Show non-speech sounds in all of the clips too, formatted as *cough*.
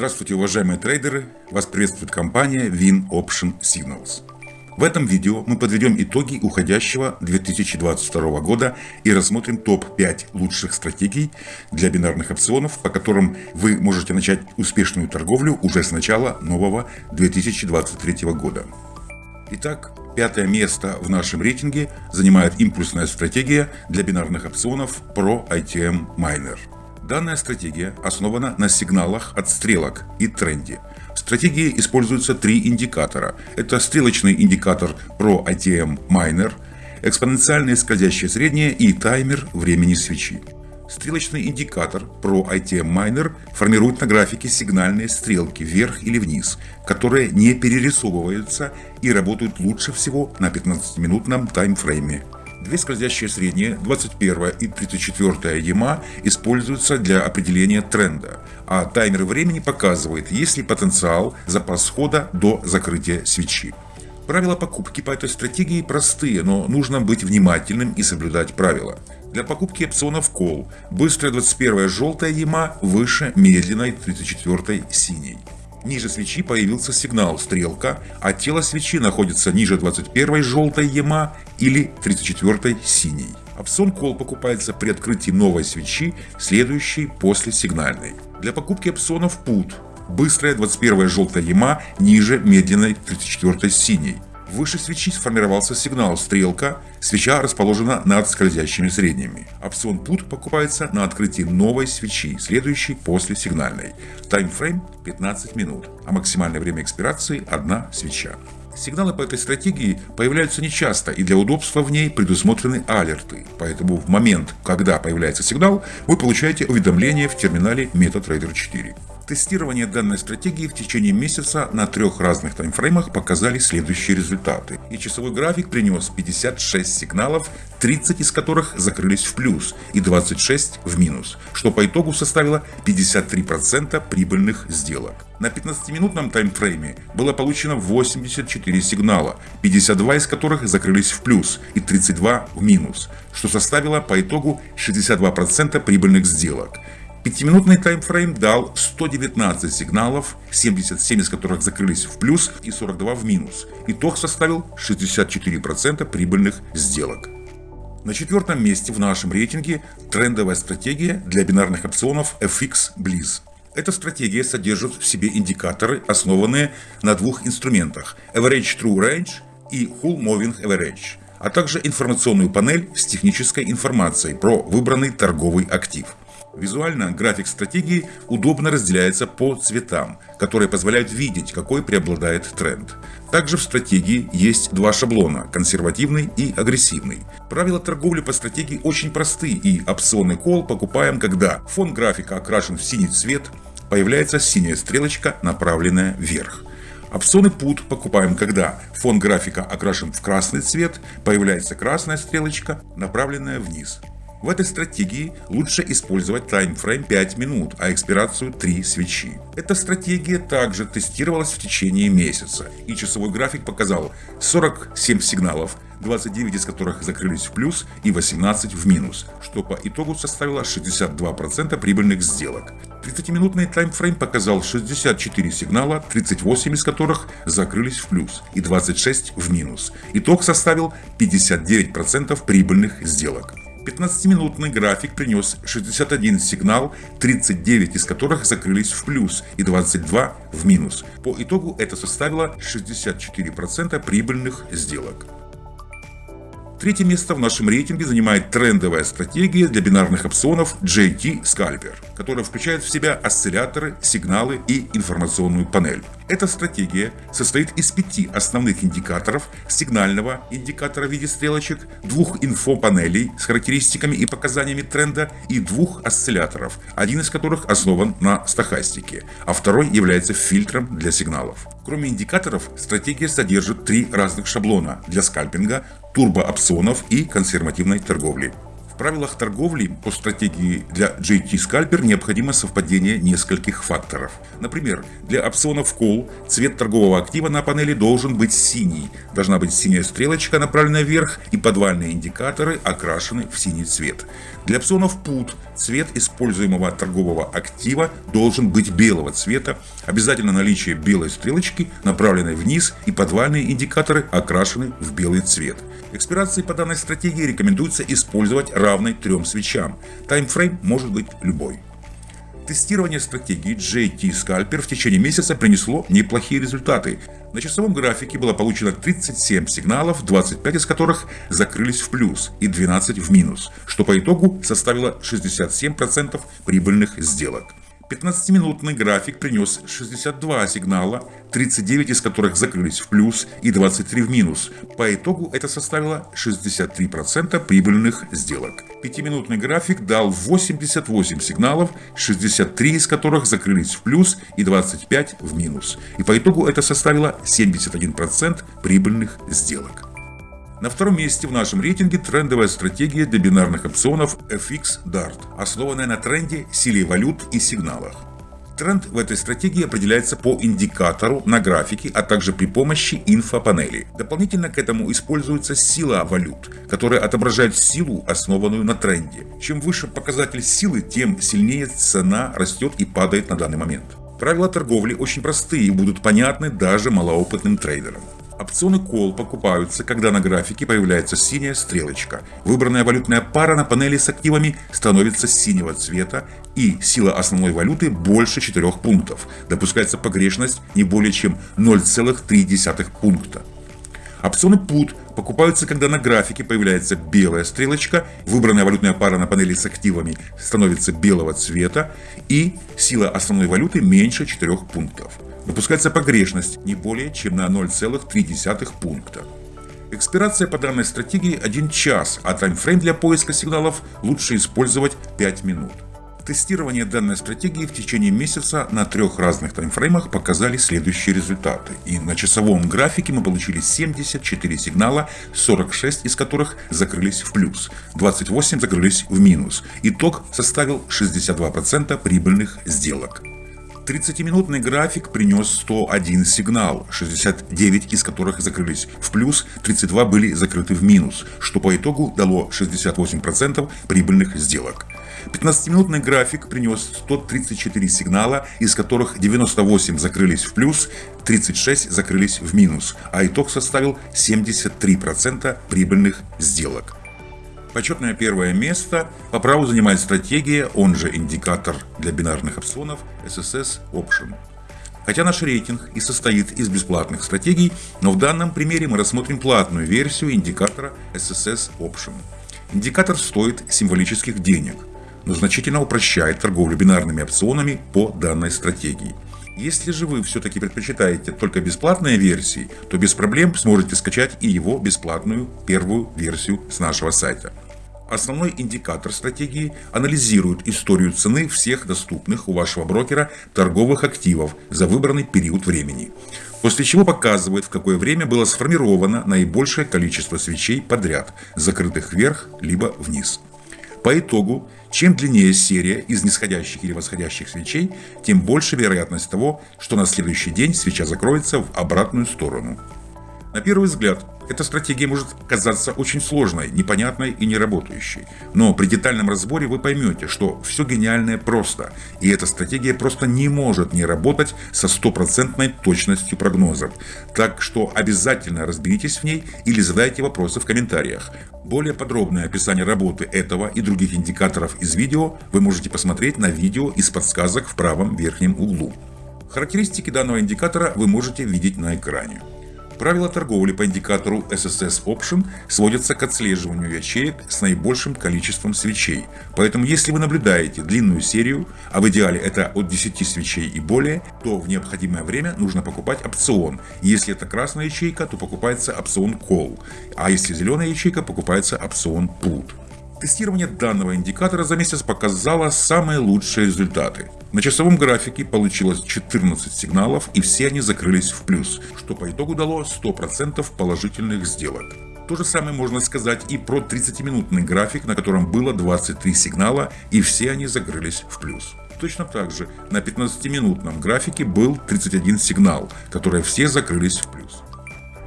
Здравствуйте, уважаемые трейдеры! Вас приветствует компания Win Option Signals. В этом видео мы подведем итоги уходящего 2022 года и рассмотрим топ-5 лучших стратегий для бинарных опционов, по которым вы можете начать успешную торговлю уже с начала нового 2023 года. Итак, пятое место в нашем рейтинге занимает импульсная стратегия для бинарных опционов Pro ITM Miner. Данная стратегия основана на сигналах от стрелок и тренде. В стратегии используются три индикатора. Это стрелочный индикатор Pro ITM Miner, экспоненциальное скользящее среднее и таймер времени свечи. Стрелочный индикатор Pro ITM Miner формирует на графике сигнальные стрелки вверх или вниз, которые не перерисовываются и работают лучше всего на 15-минутном таймфрейме. Две скользящие средние, 21 и 34 EMA, используются для определения тренда, а таймер времени показывает, есть ли потенциал запас хода до закрытия свечи. Правила покупки по этой стратегии простые, но нужно быть внимательным и соблюдать правила. Для покупки опционов Call быстрая 21 желтая EMA выше медленной 34 синей. Ниже свечи появился сигнал «Стрелка», а тело свечи находится ниже 21 желтой ЕМА или 34 синей. Опцион Call покупается при открытии новой свечи, следующей после сигнальной. Для покупки опционов Put быстрая 21 желтая ЕМА ниже медленной 34 синей. Выше свечи сформировался сигнал «Стрелка», свеча расположена над скользящими средними. Опцион Put покупается на открытии новой свечи, следующей после сигнальной. Таймфрейм 15 минут, а максимальное время экспирации – одна свеча. Сигналы по этой стратегии появляются нечасто и для удобства в ней предусмотрены алерты, поэтому в момент, когда появляется сигнал, вы получаете уведомление в терминале MetaTrader 4. Тестирование данной стратегии в течение месяца на трех разных таймфреймах показали следующие результаты. И часовой график принес 56 сигналов, 30 из которых закрылись в плюс и 26 в минус, что по итогу составило 53% прибыльных сделок. На 15-минутном таймфрейме было получено 84 сигнала, 52 из которых закрылись в плюс и 32 в минус, что составило по итогу 62% прибыльных сделок. Пятиминутный таймфрейм дал 119 сигналов, 77 из которых закрылись в плюс и 42 в минус. Итог составил 64% прибыльных сделок. На четвертом месте в нашем рейтинге трендовая стратегия для бинарных опционов FX Bliss. Эта стратегия содержит в себе индикаторы, основанные на двух инструментах Average True Range и Hull Moving Average, а также информационную панель с технической информацией про выбранный торговый актив. Визуально график стратегии удобно разделяется по цветам, которые позволяют видеть, какой преобладает тренд. Также в стратегии есть два шаблона – консервативный и агрессивный. Правила торговли по стратегии очень просты и опционный кол покупаем, когда фон графика окрашен в синий цвет, появляется синяя стрелочка, направленная вверх. Опционы PUT покупаем, когда фон графика окрашен в красный цвет, появляется красная стрелочка, направленная вниз. В этой стратегии лучше использовать таймфрейм 5 минут, а экспирацию 3 свечи. Эта стратегия также тестировалась в течение месяца, и часовой график показал 47 сигналов, 29 из которых закрылись в плюс и 18 в минус, что по итогу составило 62% прибыльных сделок. 30-минутный таймфрейм показал 64 сигнала, 38 из которых закрылись в плюс и 26 в минус. Итог составил 59% прибыльных сделок. 15-минутный график принес 61 сигнал, 39 из которых закрылись в плюс и 22 в минус. По итогу это составило 64% прибыльных сделок. Третье место в нашем рейтинге занимает трендовая стратегия для бинарных опционов JT Scalper, которая включает в себя осцилляторы, сигналы и информационную панель. Эта стратегия состоит из пяти основных индикаторов, сигнального индикатора в виде стрелочек, двух инфопанелей с характеристиками и показаниями тренда и двух осцилляторов, один из которых основан на стохастике, а второй является фильтром для сигналов. Кроме индикаторов, стратегия содержит три разных шаблона для скальпинга, турбоопционов и консервативной торговли. Правилах торговли по стратегии для JT Scalper необходимо совпадение нескольких факторов. Например, для опционов Call цвет торгового актива на панели должен быть синий. Должна быть синяя стрелочка, направленная вверх, и подвальные индикаторы окрашены в синий цвет. Для опционов Put цвет используемого торгового актива должен быть белого цвета. Обязательно наличие белой стрелочки, направленной вниз, и подвальные индикаторы окрашены в белый цвет. Экспирации по данной стратегии рекомендуется использовать равной трем свечам. Таймфрейм может быть любой. Тестирование стратегии JT Scalper в течение месяца принесло неплохие результаты. На часовом графике было получено 37 сигналов, 25 из которых закрылись в плюс и 12 в минус, что по итогу составило 67% прибыльных сделок. 15-минутный график принес 62 сигнала, 39 из которых закрылись в плюс и 23 в минус. По итогу это составило 63% прибыльных сделок. 5-минутный график дал 88 сигналов, 63 из которых закрылись в плюс и 25 в минус. И по итогу это составило 71% прибыльных сделок. На втором месте в нашем рейтинге трендовая стратегия для бинарных опционов FX Dart, основанная на тренде, силе валют и сигналах. Тренд в этой стратегии определяется по индикатору на графике, а также при помощи инфопанели. Дополнительно к этому используется сила валют, которая отображает силу, основанную на тренде. Чем выше показатель силы, тем сильнее цена растет и падает на данный момент. Правила торговли очень простые и будут понятны даже малоопытным трейдерам. Опционы Call покупаются, когда на графике появляется синяя стрелочка. Выбранная валютная пара на панели с активами становится синего цвета и сила основной валюты больше 4 пунктов. Допускается погрешность не более чем 0,3 пункта. Опционы Put покупаются, когда на графике появляется белая стрелочка, выбранная валютная пара на панели с активами становится белого цвета и сила основной валюты меньше 4 пунктов. Допускается погрешность не более чем на 0,3 пункта. Экспирация по данной стратегии 1 час, а таймфрейм для поиска сигналов лучше использовать 5 минут. Тестирование данной стратегии в течение месяца на трех разных таймфреймах показали следующие результаты. И на часовом графике мы получили 74 сигнала, 46 из которых закрылись в плюс, 28 закрылись в минус. Итог составил 62% прибыльных сделок. 30-минутный график принес 101 сигнал, 69 из которых закрылись в плюс, 32 были закрыты в минус, что по итогу дало 68% прибыльных сделок. 15-минутный график принес 134 сигнала, из которых 98 закрылись в плюс, 36 закрылись в минус, а итог составил 73% прибыльных сделок. Почетное первое место по праву занимает стратегия, он же индикатор для бинарных опционов SSS Option. Хотя наш рейтинг и состоит из бесплатных стратегий, но в данном примере мы рассмотрим платную версию индикатора SSS Option. Индикатор стоит символических денег, но значительно упрощает торговлю бинарными опционами по данной стратегии. Если же вы все-таки предпочитаете только бесплатные версии, то без проблем сможете скачать и его бесплатную первую версию с нашего сайта. Основной индикатор стратегии анализирует историю цены всех доступных у вашего брокера торговых активов за выбранный период времени, после чего показывает, в какое время было сформировано наибольшее количество свечей подряд, закрытых вверх либо вниз. По итогу, чем длиннее серия из нисходящих или восходящих свечей, тем больше вероятность того, что на следующий день свеча закроется в обратную сторону. На первый взгляд, эта стратегия может казаться очень сложной, непонятной и неработающей. Но при детальном разборе вы поймете, что все гениальное просто, и эта стратегия просто не может не работать со стопроцентной точностью прогнозов. Так что обязательно разберитесь в ней или задайте вопросы в комментариях. Более подробное описание работы этого и других индикаторов из видео вы можете посмотреть на видео из подсказок в правом верхнем углу. Характеристики данного индикатора вы можете видеть на экране. Правила торговли по индикатору SSS Option сводятся к отслеживанию ячеек с наибольшим количеством свечей. Поэтому если вы наблюдаете длинную серию, а в идеале это от 10 свечей и более, то в необходимое время нужно покупать опцион. Если это красная ячейка, то покупается опцион Call, а если зеленая ячейка, покупается опцион Put. Тестирование данного индикатора за месяц показало самые лучшие результаты. На часовом графике получилось 14 сигналов и все они закрылись в плюс, что по итогу дало 100% положительных сделок. То же самое можно сказать и про 30-минутный график, на котором было 23 сигнала, и все они закрылись в плюс. Точно так же на 15-минутном графике был 31 сигнал, которые все закрылись в плюс.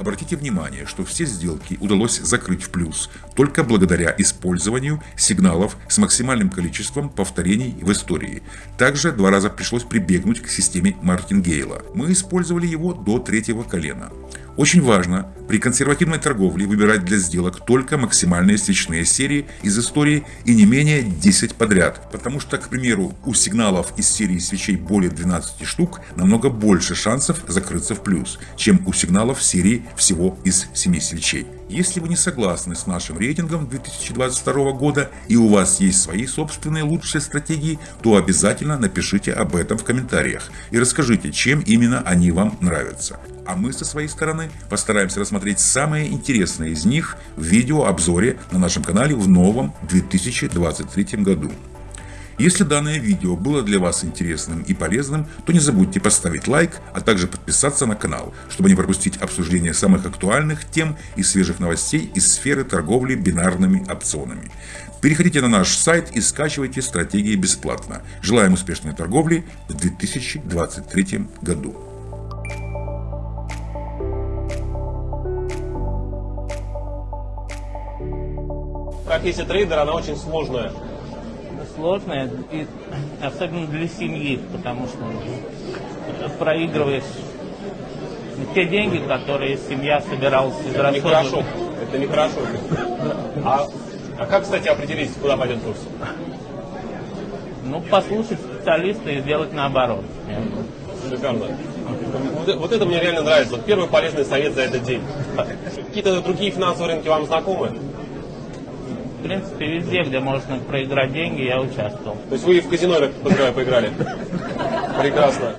Обратите внимание, что все сделки удалось закрыть в плюс только благодаря использованию сигналов с максимальным количеством повторений в истории. Также два раза пришлось прибегнуть к системе Мартингейла. Мы использовали его до третьего колена. Очень важно при консервативной торговле выбирать для сделок только максимальные свечные серии из истории и не менее 10 подряд, потому что, к примеру, у сигналов из серии свечей более 12 штук намного больше шансов закрыться в плюс, чем у сигналов серии всего из 7 свечей. Если вы не согласны с нашим рейтингом 2022 года и у вас есть свои собственные лучшие стратегии, то обязательно напишите об этом в комментариях и расскажите, чем именно они вам нравятся. А мы со своей стороны постараемся рассмотреть самые интересные из них в видеообзоре на нашем канале в новом 2023 году. Если данное видео было для вас интересным и полезным, то не забудьте поставить лайк, а также подписаться на канал, чтобы не пропустить обсуждение самых актуальных тем и свежих новостей из сферы торговли бинарными опционами. Переходите на наш сайт и скачивайте стратегии бесплатно. Желаем успешной торговли в 2023 году. профессия трейдера, она очень сложная. Сложная, и особенно для семьи, потому что проигрываешь те деньги, которые семья собиралась Это нехорошо. Это нехорошо. А, а как, кстати, определить, куда пойдет курс? Ну, послушать специалиста и сделать наоборот. Шикарно. Вот, вот это мне реально нравится. Вот первый полезный совет за этот день. Какие-то другие финансовые рынки вам знакомы? В принципе, везде, где можно проиграть деньги, я участвовал. То есть вы в казино, я так поиграли? *laughs* Прекрасно.